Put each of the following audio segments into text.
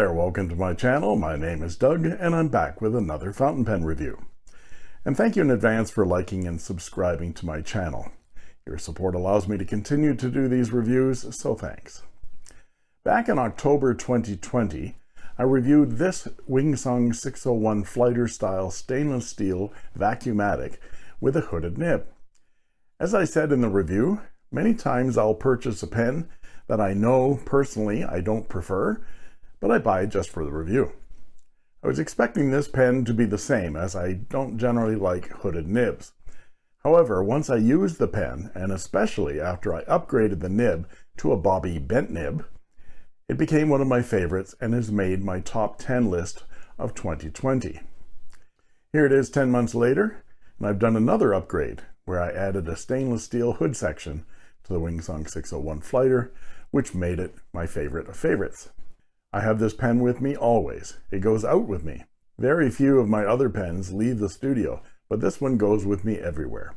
there, welcome to my channel. My name is Doug and I'm back with another fountain pen review. And thank you in advance for liking and subscribing to my channel. Your support allows me to continue to do these reviews, so thanks. Back in October 2020, I reviewed this Wingsung 601 Flighter style stainless steel vacuumatic with a hooded nib. As I said in the review, many times I'll purchase a pen that I know personally I don't prefer, but I buy it just for the review. I was expecting this pen to be the same as I don't generally like hooded nibs. However, once I used the pen, and especially after I upgraded the nib to a Bobby bent nib, it became one of my favorites and has made my top 10 list of 2020. Here it is 10 months later, and I've done another upgrade where I added a stainless steel hood section to the Wingsung 601 Flighter, which made it my favorite of favorites. I have this pen with me always. It goes out with me. Very few of my other pens leave the studio, but this one goes with me everywhere.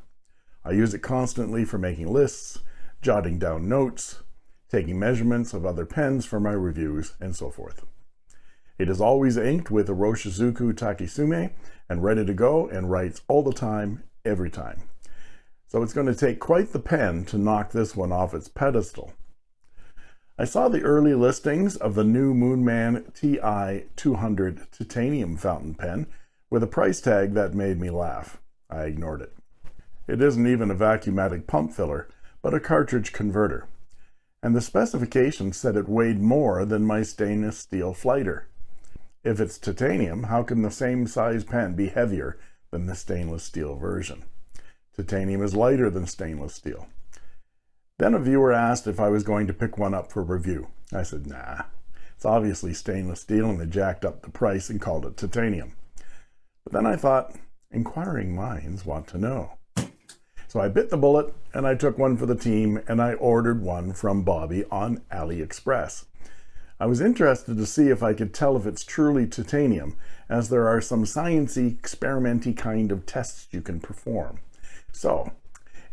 I use it constantly for making lists, jotting down notes, taking measurements of other pens for my reviews, and so forth. It is always inked with a Roshizuku Takesumi and ready to go and writes all the time, every time. So it's going to take quite the pen to knock this one off its pedestal. I saw the early listings of the new Moonman TI200 titanium fountain pen with a price tag that made me laugh. I ignored it. It isn't even a vacuumatic pump filler, but a cartridge converter. And the specifications said it weighed more than my stainless steel flighter. If it's titanium, how can the same size pen be heavier than the stainless steel version? Titanium is lighter than stainless steel. Then a viewer asked if I was going to pick one up for review. I said, nah, it's obviously stainless steel and they jacked up the price and called it titanium. But then I thought, inquiring minds want to know. So I bit the bullet and I took one for the team and I ordered one from Bobby on AliExpress. I was interested to see if I could tell if it's truly titanium, as there are some sciencey, experimenty kind of tests you can perform. So,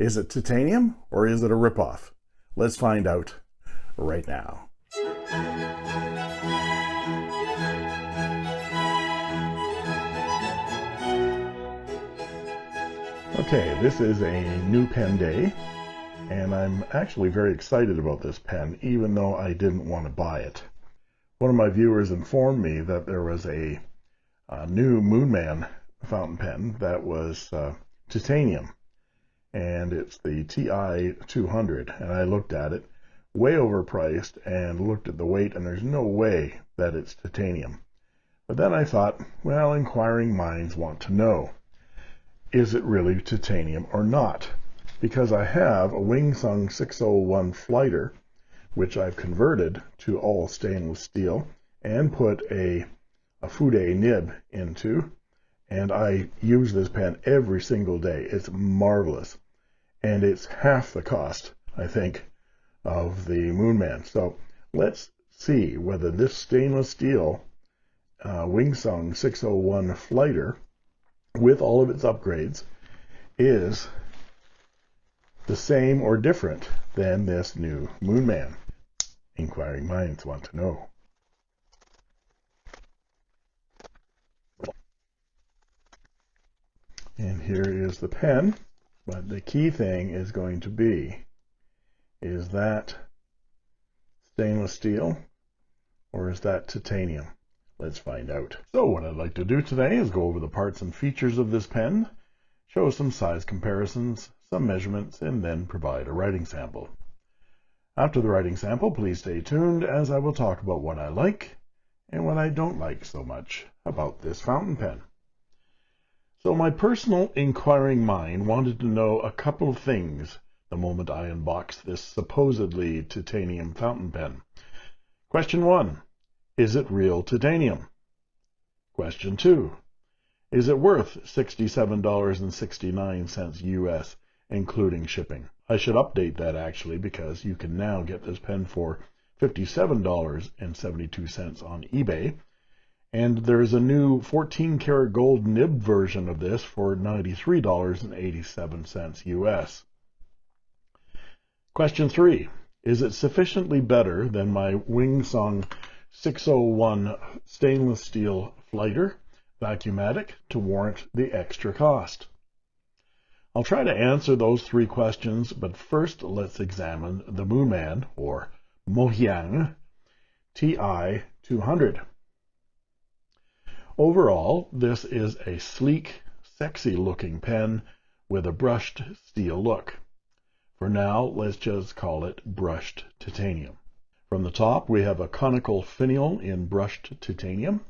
is it titanium or is it a ripoff? Let's find out right now. Okay, this is a new pen day, and I'm actually very excited about this pen, even though I didn't want to buy it. One of my viewers informed me that there was a, a new Moonman fountain pen that was uh, titanium, and it's the TI 200, and I looked at it, way overpriced, and looked at the weight, and there's no way that it's titanium. But then I thought, well, inquiring minds want to know is it really titanium or not? Because I have a Wingsung 601 Flighter, which I've converted to all stainless steel and put a, a Fude nib into, and I use this pen every single day. It's marvelous. And it's half the cost, I think, of the Moonman. So let's see whether this stainless steel uh, Wingsung 601 Flighter with all of its upgrades is the same or different than this new Moonman. Inquiring minds want to know. And here is the pen, but the key thing is going to be, is that stainless steel or is that titanium? Let's find out. So what I'd like to do today is go over the parts and features of this pen, show some size comparisons, some measurements, and then provide a writing sample. After the writing sample, please stay tuned as I will talk about what I like and what I don't like so much about this fountain pen. So my personal inquiring mind wanted to know a couple of things the moment I unboxed this supposedly titanium fountain pen. Question 1. Is it real titanium? Question 2. Is it worth $67.69 US, including shipping? I should update that actually because you can now get this pen for $57.72 on eBay. And there's a new 14 karat gold nib version of this for $93.87 US. Question 3. Is it sufficiently better than my Wing Sung 601 stainless steel flighter vacuumatic to warrant the extra cost? I'll try to answer those three questions, but first let's examine the Moonman, or Mohyang TI-200. Overall, this is a sleek, sexy-looking pen with a brushed steel look. For now, let's just call it brushed titanium. From the top, we have a conical finial in brushed titanium.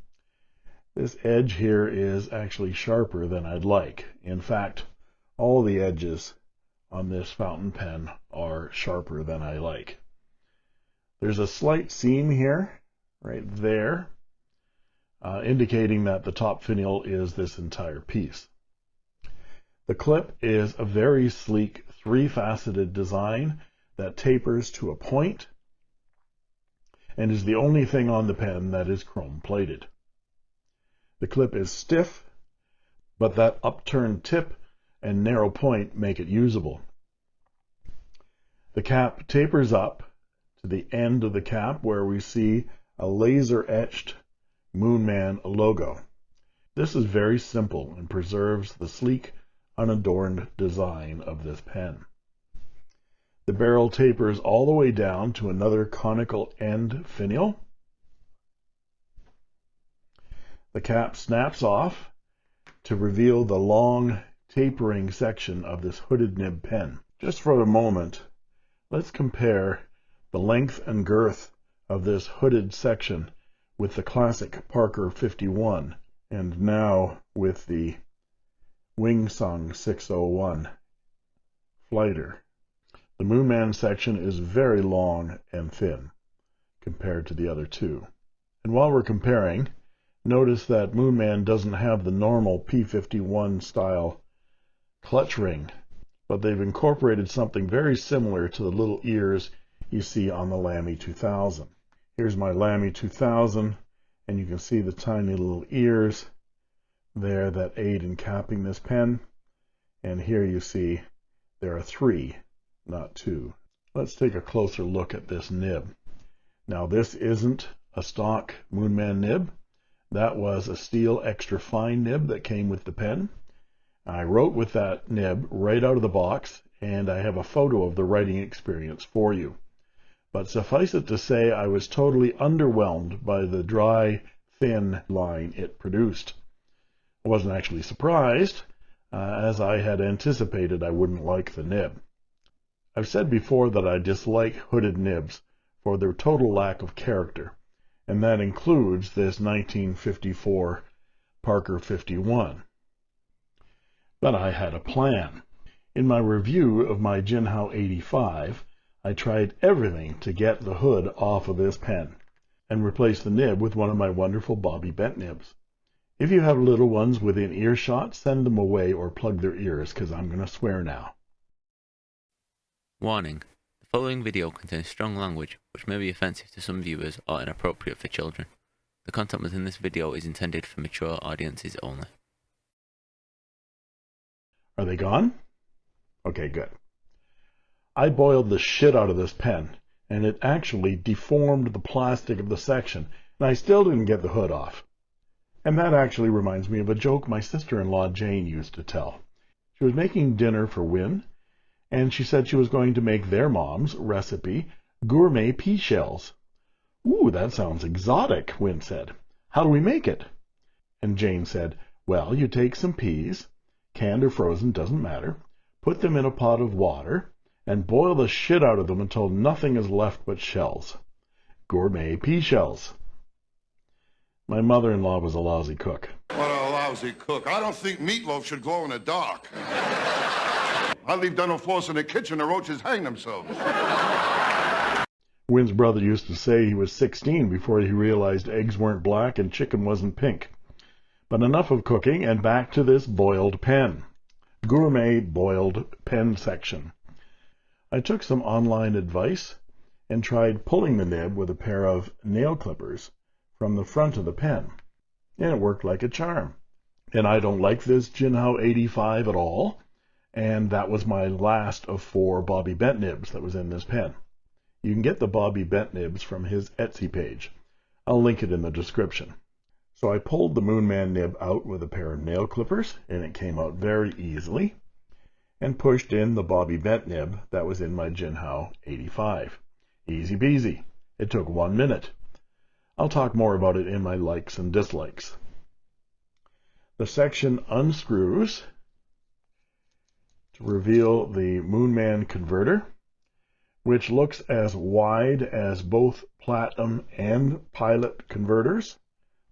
This edge here is actually sharper than I'd like. In fact, all the edges on this fountain pen are sharper than I like. There's a slight seam here, right there, uh, indicating that the top finial is this entire piece. The clip is a very sleek three-faceted design that tapers to a point and is the only thing on the pen that is chrome plated. The clip is stiff, but that upturned tip and narrow point make it usable. The cap tapers up to the end of the cap where we see a laser etched Moonman logo. This is very simple and preserves the sleek, unadorned design of this pen. The barrel tapers all the way down to another conical end finial. The cap snaps off to reveal the long tapering section of this hooded nib pen. Just for a moment, let's compare the length and girth of this hooded section with the classic Parker 51 and now with the Wingsung 601 flighter. The Moonman section is very long and thin compared to the other two. And while we're comparing, notice that Moonman doesn't have the normal P51 style clutch ring, but they've incorporated something very similar to the little ears you see on the Lamy 2000. Here's my Lamy 2000, and you can see the tiny little ears there that aid in capping this pen. And here you see there are three, not two. Let's take a closer look at this nib. Now this isn't a stock Moonman nib. That was a steel extra fine nib that came with the pen. I wrote with that nib right out of the box, and I have a photo of the writing experience for you. But suffice it to say, I was totally underwhelmed by the dry, thin line it produced. I wasn't actually surprised, uh, as I had anticipated I wouldn't like the nib. I've said before that I dislike hooded nibs for their total lack of character, and that includes this 1954 Parker 51. But I had a plan. In my review of my Jinhao 85, I tried everything to get the hood off of this pen and replace the nib with one of my wonderful Bobby Bent nibs. If you have little ones within earshot, send them away or plug their ears because I'm going to swear now. Warning. The following video contains strong language which may be offensive to some viewers or inappropriate for children. The content within this video is intended for mature audiences only. Are they gone? Okay, good. I boiled the shit out of this pen, and it actually deformed the plastic of the section, and I still didn't get the hood off. And that actually reminds me of a joke my sister-in-law Jane used to tell. She was making dinner for Win, and she said she was going to make their mom's recipe gourmet pea shells. Ooh, that sounds exotic, Win said. How do we make it? And Jane said, well, you take some peas, canned or frozen, doesn't matter. Put them in a pot of water and boil the shit out of them until nothing is left but shells. Gourmet pea shells. My mother-in-law was a lousy cook. What a lousy cook. I don't think meatloaf should glow in the dark. I leave dental floss in the kitchen, the roaches hang themselves. Wynn's brother used to say he was 16 before he realized eggs weren't black and chicken wasn't pink. But enough of cooking and back to this boiled pen. Gourmet boiled pen section. I took some online advice and tried pulling the nib with a pair of nail clippers from the front of the pen. And it worked like a charm. And I don't like this Jinhao 85 at all. And that was my last of four Bobby Bent nibs that was in this pen. You can get the Bobby Bent nibs from his Etsy page. I'll link it in the description. So I pulled the Moonman nib out with a pair of nail clippers, and it came out very easily, and pushed in the Bobby Bent nib that was in my Jinhao 85. Easy peasy. It took one minute. I'll talk more about it in my likes and dislikes. The section unscrews to reveal the Moonman converter which looks as wide as both Platinum and Pilot converters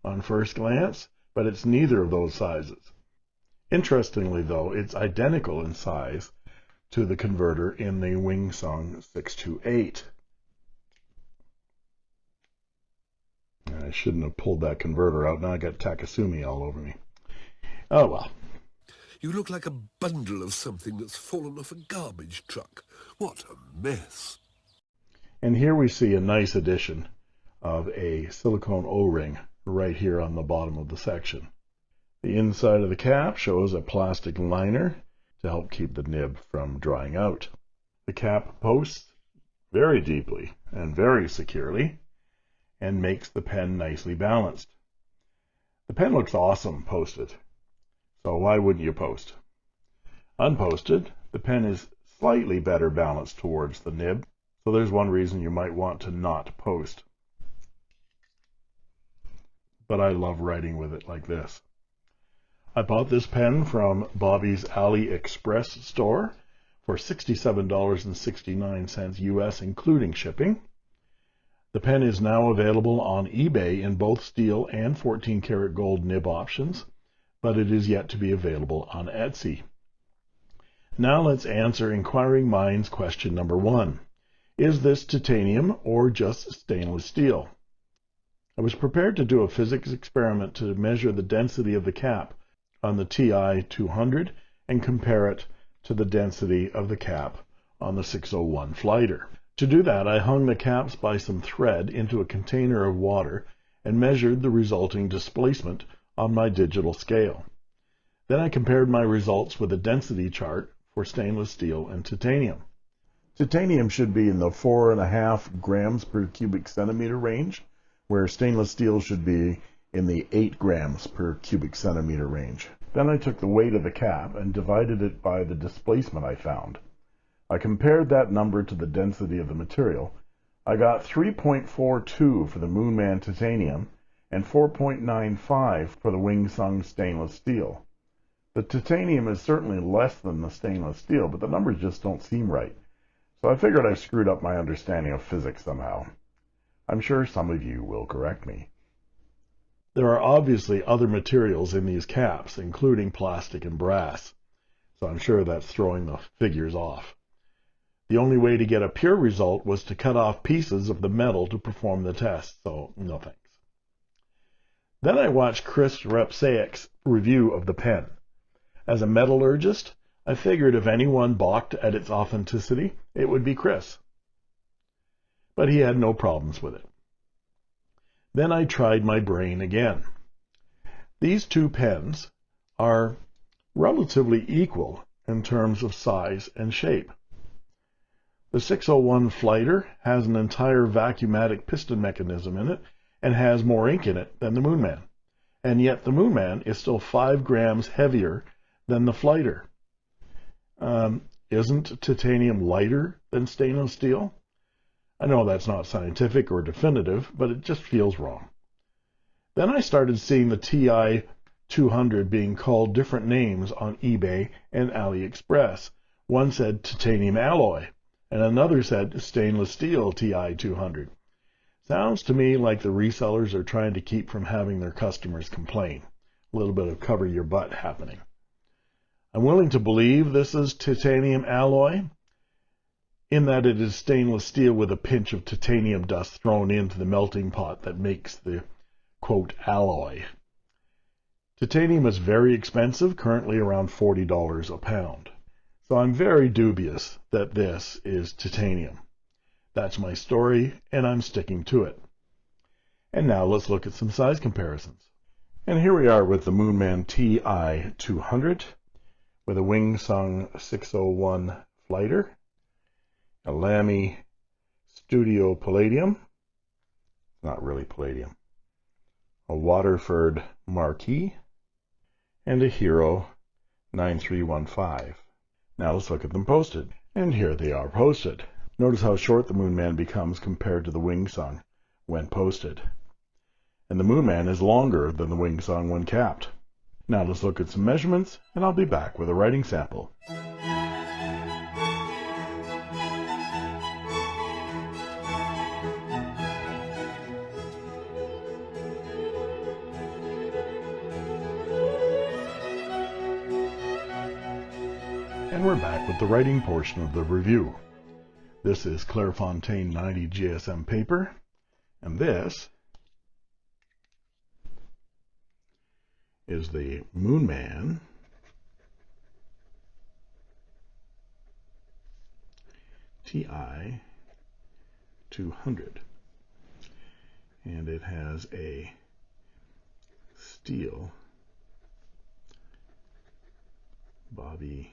on first glance, but it's neither of those sizes. Interestingly, though, it's identical in size to the converter in the Wingsung 628. I shouldn't have pulled that converter out. Now I got Takesumi all over me. Oh well. You look like a bundle of something that's fallen off a garbage truck. What a mess. And here we see a nice addition of a silicone O-ring right here on the bottom of the section. The inside of the cap shows a plastic liner to help keep the nib from drying out. The cap posts very deeply and very securely and makes the pen nicely balanced. The pen looks awesome posted, so why wouldn't you post? Unposted, the pen is slightly better balanced towards the nib, so there's one reason you might want to not post. But I love writing with it like this. I bought this pen from Bobby's AliExpress store for $67.69 US, including shipping. The pen is now available on eBay in both steel and 14 karat gold nib options, but it is yet to be available on Etsy. Now let's answer inquiring minds question number one. Is this titanium or just stainless steel? I was prepared to do a physics experiment to measure the density of the cap on the TI-200 and compare it to the density of the cap on the 601 Flighter. To do that, I hung the caps by some thread into a container of water and measured the resulting displacement on my digital scale. Then I compared my results with a density chart for stainless steel and titanium. Titanium should be in the four and a half grams per cubic centimeter range, where stainless steel should be in the 8 grams per cubic centimeter range. Then I took the weight of the cap and divided it by the displacement I found. I compared that number to the density of the material. I got 3.42 for the Moonman titanium and 4.95 for the Wing Sung stainless steel. The titanium is certainly less than the stainless steel, but the numbers just don't seem right. So I figured I screwed up my understanding of physics somehow. I'm sure some of you will correct me. There are obviously other materials in these caps, including plastic and brass, so I'm sure that's throwing the figures off. The only way to get a pure result was to cut off pieces of the metal to perform the test, so no thanks. Then I watched Chris Rapczak's review of the pen. As a metallurgist, I figured if anyone balked at its authenticity, it would be Chris. But he had no problems with it. Then I tried my brain again. These two pens are relatively equal in terms of size and shape. The 601 Flighter has an entire vacuumatic piston mechanism in it and has more ink in it than the Moonman. And yet the Moonman is still 5 grams heavier than the Flighter. Um, isn't titanium lighter than stainless steel? I know that's not scientific or definitive, but it just feels wrong. Then I started seeing the TI 200 being called different names on eBay and AliExpress. One said titanium alloy, and another said stainless steel TI 200. Sounds to me like the resellers are trying to keep from having their customers complain. A little bit of cover your butt happening. I'm willing to believe this is titanium alloy, in that it is stainless steel with a pinch of titanium dust thrown into the melting pot that makes the quote alloy. Titanium is very expensive, currently around $40 a pound. So I'm very dubious that this is titanium. That's my story, and I'm sticking to it. And now let's look at some size comparisons. And here we are with the Moonman TI-200 with a Wing Sung 601 flighter a Lamy Studio Palladium, not really Palladium, a Waterford Marquis, and a Hero 9315. Now let's look at them posted. And here they are posted. Notice how short the Moonman becomes compared to the Wing Sung when posted. And the Moonman is longer than the Wing Sung when capped. Now let's look at some measurements, and I'll be back with a writing sample. And we're back with the writing portion of the review. This is Clairefontaine 90 GSM paper, and this is the Moonman TI 200. And it has a steel bobby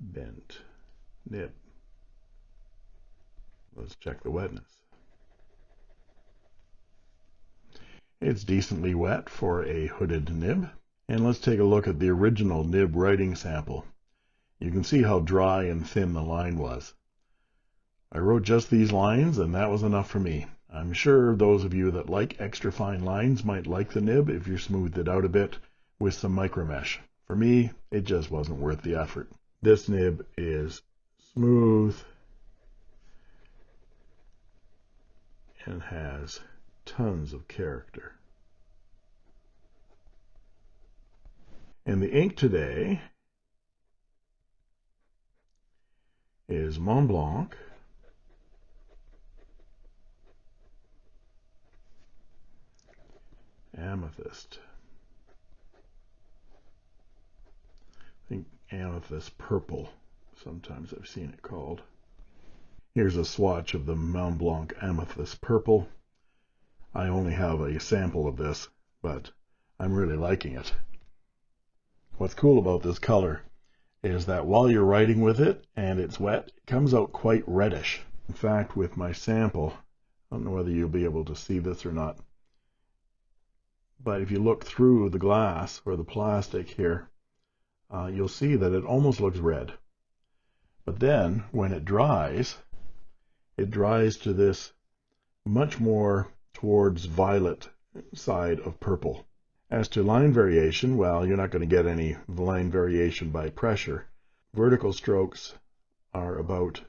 bent nib. Let's check the wetness. It's decently wet for a hooded nib. And let's take a look at the original nib writing sample. You can see how dry and thin the line was. I wrote just these lines and that was enough for me. I'm sure those of you that like extra fine lines might like the nib if you smoothed it out a bit with some micromesh. For me, it just wasn't worth the effort. This nib is smooth and has tons of character. And the ink today is Mont Blanc Amethyst. I think amethyst purple, sometimes I've seen it called. Here's a swatch of the Mont Blanc amethyst purple. I only have a sample of this, but I'm really liking it. What's cool about this color is that while you're writing with it and it's wet, it comes out quite reddish. In fact, with my sample, I don't know whether you'll be able to see this or not, but if you look through the glass or the plastic here, uh, you'll see that it almost looks red. But then when it dries, it dries to this much more towards violet side of purple. As to line variation, well, you're not going to get any line variation by pressure. Vertical strokes are about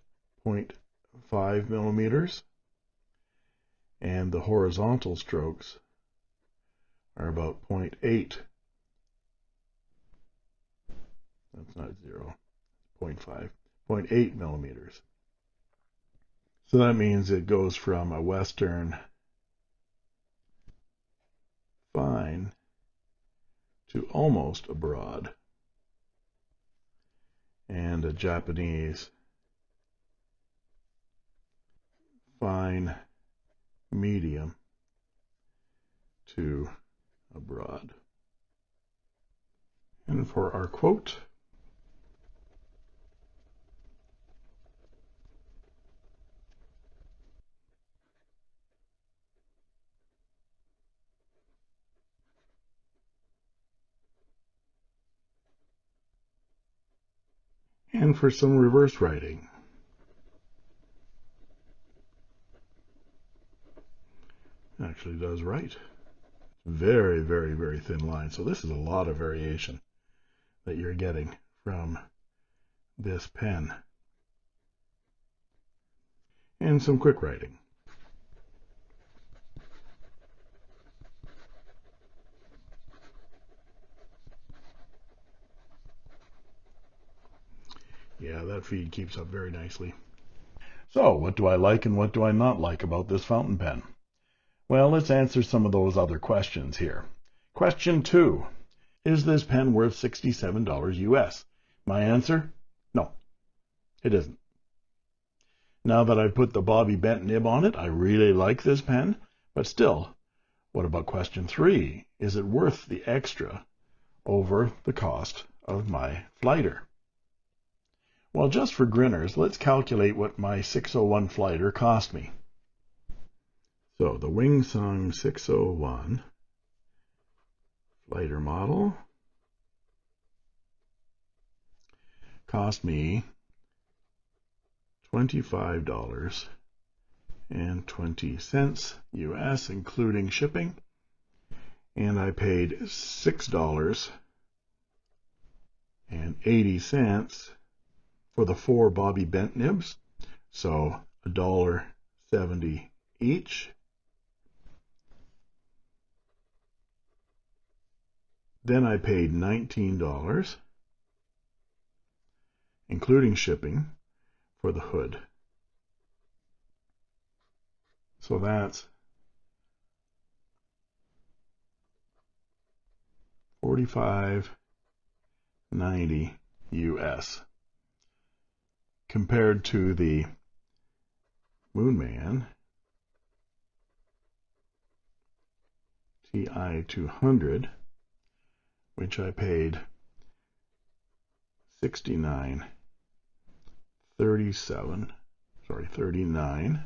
0.5 millimeters, and the horizontal strokes are about 0.8 that's not 0, 0.5, 0.8 millimeters. So that means it goes from a Western fine to almost a broad and a Japanese fine medium to a broad. And for our quote, and for some reverse writing. Actually does write. Very, very, very thin line. So this is a lot of variation that you're getting from this pen. And some quick writing. That feed keeps up very nicely. So, what do I like and what do I not like about this fountain pen? Well, let's answer some of those other questions here. Question two. Is this pen worth $67 US? My answer? No, it isn't. Now that I've put the Bobby Bent nib on it, I really like this pen, but still, what about question three? Is it worth the extra over the cost of my flighter? Well, just for grinners, let's calculate what my 601 flighter cost me. So the Wing Sung 601 flighter model cost me $25.20 US, including shipping, and I paid $6.80 for the four Bobby Bent nibs, so $1.70 each. Then I paid $19, including shipping, for the hood. So that's 45.90 US compared to the Moonman TI200 which I paid 69 37 sorry 39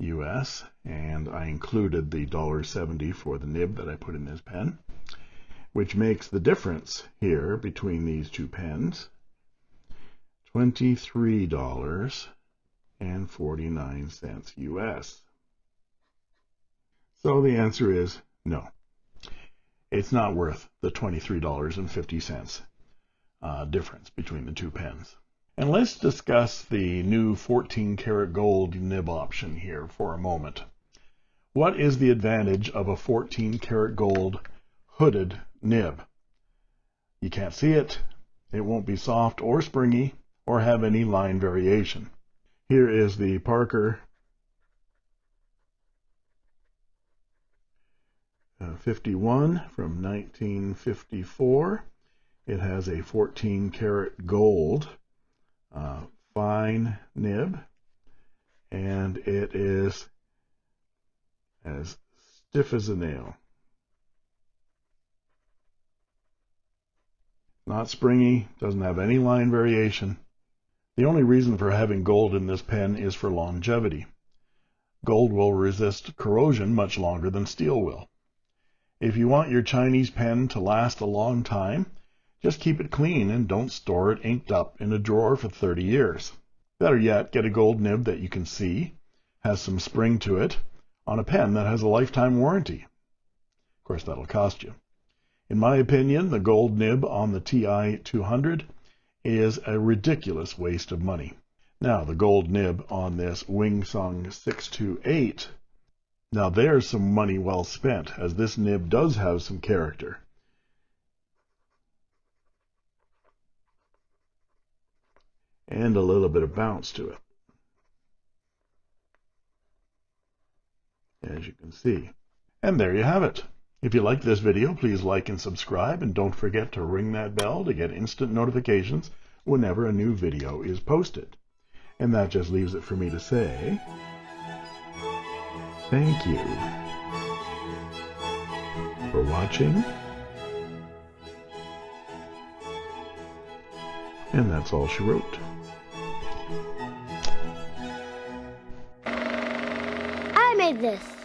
US and I included the dollar 70 for the nib that I put in this pen which makes the difference here between these two pens $23.49 US. So the answer is no. It's not worth the $23.50 uh, difference between the two pens. And let's discuss the new 14 karat gold nib option here for a moment. What is the advantage of a 14 karat gold hooded nib? You can't see it. It won't be soft or springy or have any line variation. Here is the Parker uh, 51 from 1954. It has a 14 karat gold uh, fine nib, and it is as stiff as a nail. Not springy, doesn't have any line variation. The only reason for having gold in this pen is for longevity. Gold will resist corrosion much longer than steel will. If you want your Chinese pen to last a long time, just keep it clean and don't store it inked up in a drawer for 30 years. Better yet, get a gold nib that you can see, has some spring to it, on a pen that has a lifetime warranty. Of course, that'll cost you. In my opinion, the gold nib on the TI 200 is a ridiculous waste of money. Now, the gold nib on this Wing Sung 628, now there's some money well spent, as this nib does have some character. and a little bit of bounce to it. As you can see. And there you have it. If you like this video, please like and subscribe, and don't forget to ring that bell to get instant notifications whenever a new video is posted. And that just leaves it for me to say, thank you for watching. And that's all she wrote. I made this.